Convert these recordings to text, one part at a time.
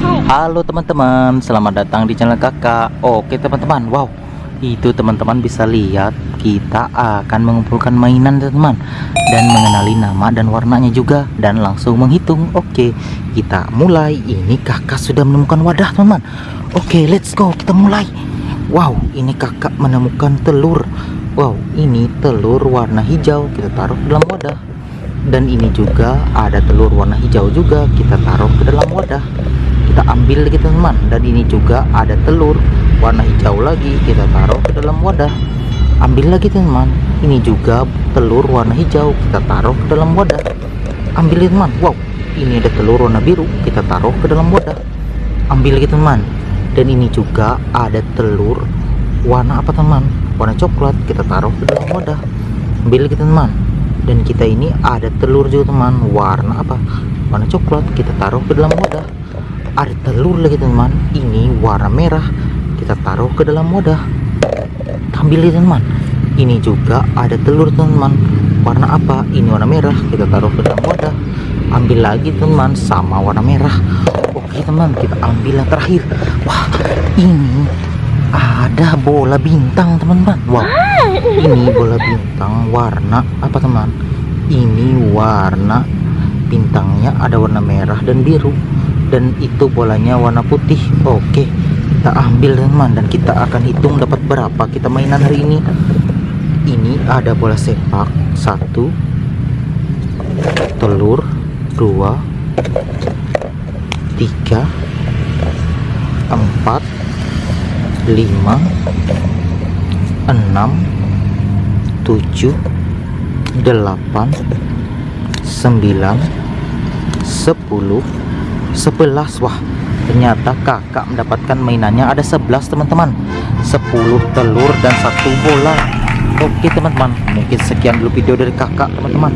Halo teman-teman, selamat datang di channel kakak. Oke teman-teman, wow. Itu teman-teman bisa lihat Kita akan mengumpulkan mainan teman-teman. Dan mengenali nama dan warnanya juga. Dan langsung menghitung. Oke, kita mulai. Ini kakak sudah menemukan wadah teman-teman. Oke, let's go, kita mulai. Wow, ini kakak menemukan telur. Wow, ini telur warna hijau. Kita taruh dalam wadah. Dan ini juga ada telur warna hijau juga. Kita taruh ke dalam wadah kita ambil gitu teman. Dan ini juga ada telur warna hijau lagi kita taruh ke dalam wadah. Ambil lagi teman. Ini juga telur warna hijau kita taruh ke dalam wadah. Ambil teman. Wow ini ada telur warna biru kita taruh ke dalam wadah. Ambil lagi teman. Dan ini juga ada telur warna apa teman? Warna coklat kita taruh ke dalam wadah. Ambil lagi teman. Dan kita ini ada telur juga teman. Warna apa? Warna coklat kita taruh ke dalam wadah ada telur lagi teman. Ini warna merah. Kita taruh ke dalam wadah. Ambil ya teman. Ini juga ada telur teman. Warna apa? Ini warna merah. Kita taruh ke dalam wadah. Ambil lagi teman. Sama warna merah. Oke teman. Kita ambil yang terakhir. Wah ini ada bola bintang teman-teman. Wow. Ini bola bintang warna apa teman? Ini warna bintangnya ada warna merah dan biru dan itu bolanya warna putih. Oke kita ambil teman dan kita akan hitung dapat berapa kita mainan hari ini. Ini ada bola sepak. Satu telur dua tiga empat lima enam tujuh delapan sembilan sepuluh sebelas wah ternyata kakak mendapatkan mainannya. Ada 11 teman-teman. 10 telur dan satu bola. Oke teman-teman. Mungkin sekian dulu video dari kakak teman-teman.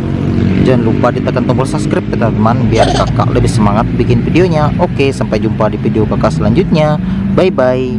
Jangan lupa ditekan tombol subscribe teman-teman biar kakak lebih semangat bikin videonya. Oke sampai jumpa di video kakak selanjutnya. Bye bye